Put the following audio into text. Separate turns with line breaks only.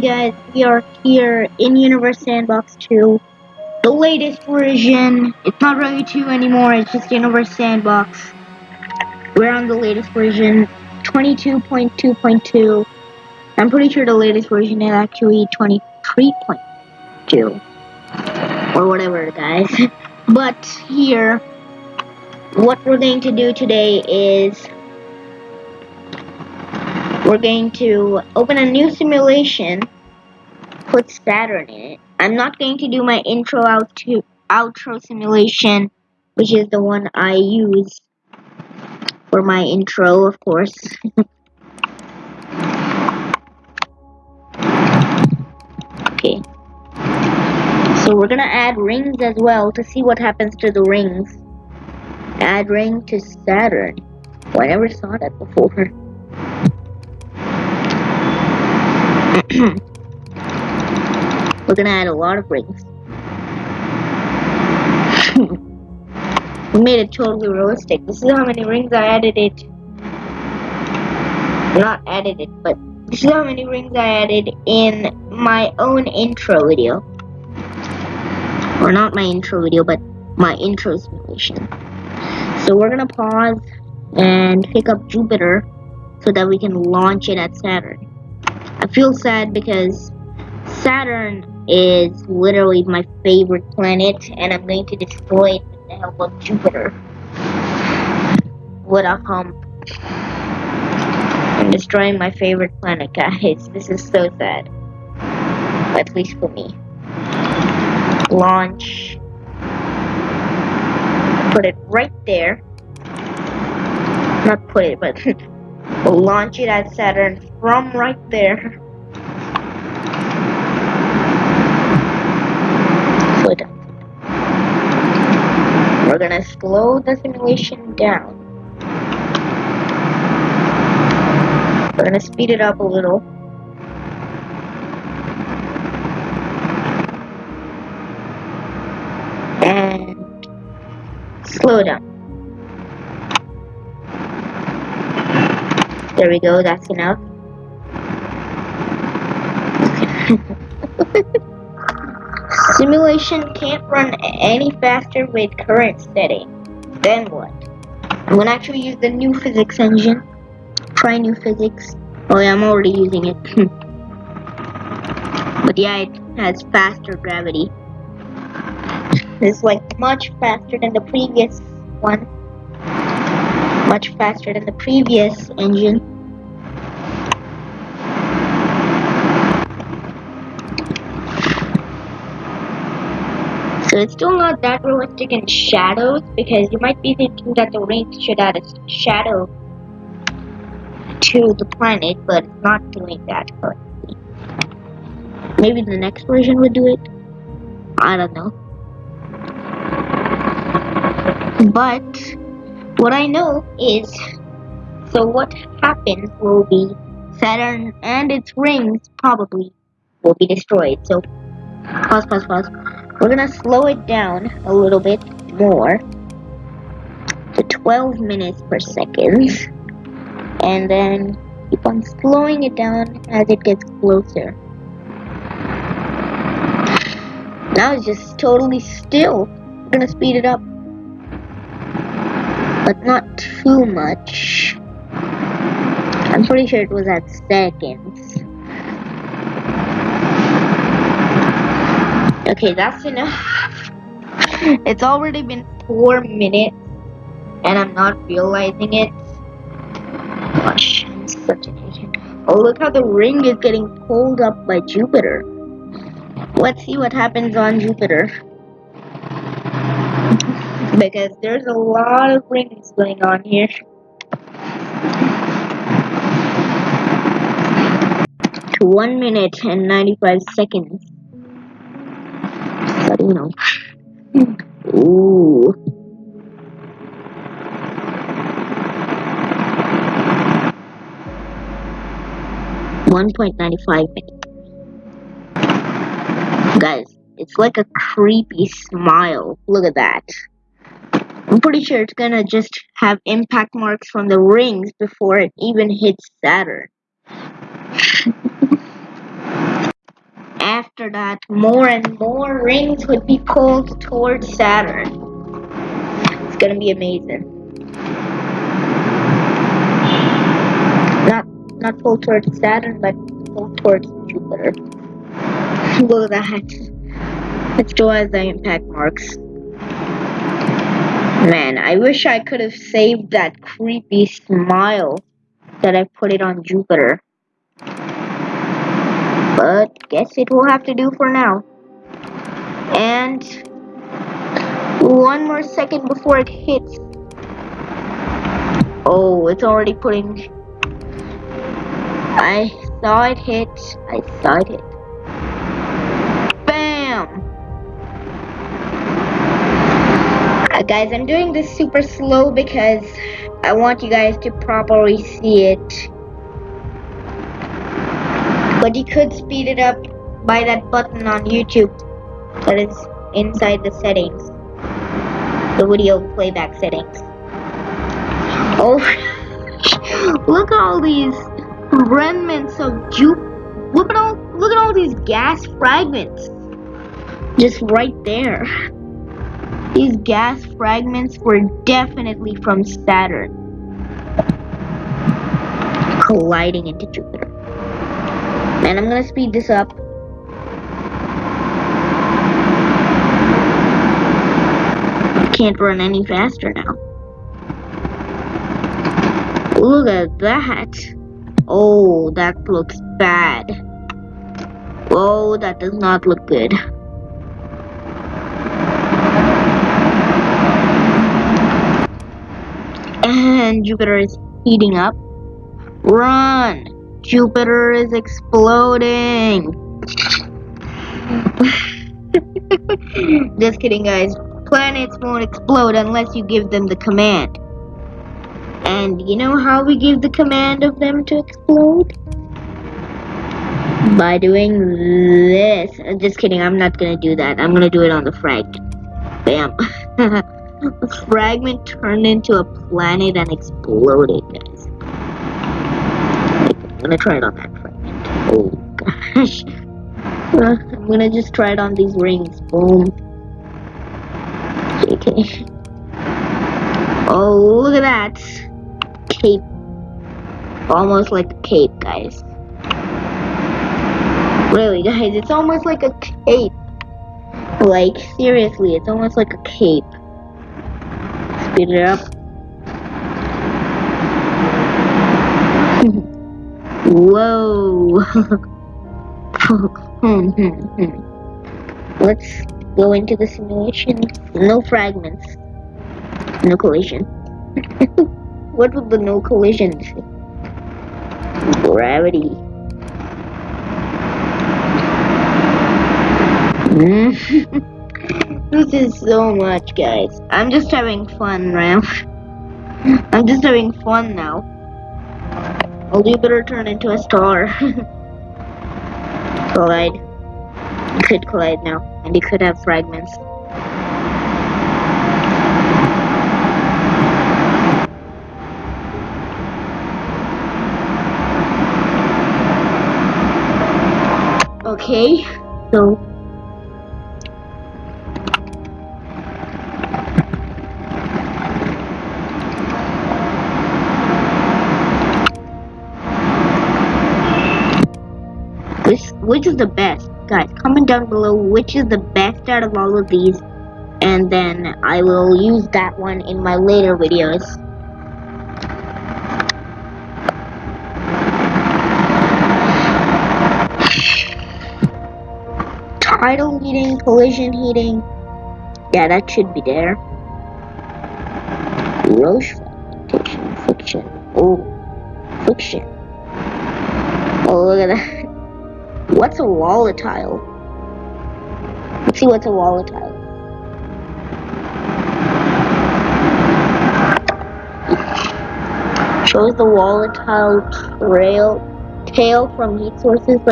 Guys, we are here in Universe Sandbox 2, the latest version. It's not really 2 anymore, it's just Universe Sandbox. We're on the latest version, 22.2.2. I'm pretty sure the latest version is actually 23.2. Or whatever, guys. but here, what we're going to do today is we're going to open a new simulation, put Saturn in it. I'm not going to do my intro out to outro simulation, which is the one I use for my intro, of course. okay. So we're gonna add rings as well to see what happens to the rings. Add ring to Saturn. I never saw that before. We're gonna add a lot of rings. we made it totally realistic. This is how many rings I added it. Not added it, but this is how many rings I added in my own intro video. Or not my intro video, but my intro simulation. So we're gonna pause and pick up Jupiter so that we can launch it at Saturn. I feel sad because Saturn is literally my favorite planet and I'm going to destroy it with the help of Jupiter. What a hump. I'm destroying my favorite planet, guys. This is so sad. At least for me. Launch. Put it right there. Not put it, but launch it at Saturn from right there. Good. We're gonna slow the simulation down. We're gonna speed it up a little. And slow down. There we go, that's enough. Simulation can't run any faster with current setting. Then what? I'm gonna actually use the new physics engine. Try new physics. Oh yeah, I'm already using it. but yeah, it has faster gravity. It's like much faster than the previous one. Much faster than the previous engine. So it's still not that realistic in shadows because you might be thinking that the rings should add a shadow to the planet, but it's not doing that currently. Maybe the next version would do it. I don't know. But what I know is so what happens will be Saturn and its rings probably will be destroyed. So pause, pause, pause. We're gonna slow it down a little bit more to 12 minutes per second and then keep on slowing it down as it gets closer. Now it's just totally still. We're gonna speed it up. But not too much. I'm pretty sure it was at seconds. Okay, that's enough. it's already been four minutes and I'm not realizing it. Gosh, I'm such an idiot. Oh, look how the ring is getting pulled up by Jupiter. Let's see what happens on Jupiter. Because there's a lot of rings going on here. To one minute and 95 seconds you know. Ooh. One point ninety five minutes. Guys, it's like a creepy smile. Look at that. I'm pretty sure it's gonna just have impact marks from the rings before it even hits Saturn. after that, more and more rings would be pulled towards Saturn. It's gonna be amazing. Not not pulled towards Saturn, but pulled towards Jupiter. Look at that. It still has the impact marks. Man, I wish I could have saved that creepy smile that I put it on Jupiter. But guess it will have to do for now. And one more second before it hits. Oh, it's already putting. I saw it hit. I saw it hit. Bam! Guys, I'm doing this super slow because I want you guys to properly see it. But you could speed it up by that button on YouTube that is inside the settings. The video playback settings. Oh, look at all these remnants of Jupe. Look at all, look at all these gas fragments. Just right there. These gas fragments were definitely from Saturn. Colliding into Jupiter. And I'm gonna speed this up. Can't run any faster now. Look at that. Oh, that looks bad. Oh, that does not look good. And Jupiter is heating up. Run! Jupiter is exploding! Just kidding, guys. Planets won't explode unless you give them the command. And you know how we give the command of them to explode? By doing this. Just kidding, I'm not gonna do that. I'm gonna do it on the fragment. Bam. the fragment turned into a planet and exploded, guys. I'm gonna try it on that fragment. Oh gosh. I'm gonna just try it on these rings. Boom. Okay. Oh, look at that. Cape. Almost like a cape, guys. Really, guys, it's almost like a cape. Like, seriously, it's almost like a cape. Speed it up. Whoa. Let's go into the simulation. No fragments. No collision. what would the no collision say? Gravity. this is so much, guys. I'm just having fun, Ram. I'm just having fun now. Well, you better turn into a star. collide. You could collide now, and you could have fragments. Okay, so which is the best? Guys comment down below which is the best out of all of these and then I will use that one in my later videos. Tidal heating collision heating. Yeah that should be there. Roche fragmentation friction oh friction oh look at that What's a volatile? Let's see what's a volatile. Shows the volatile trail tail from heat sources like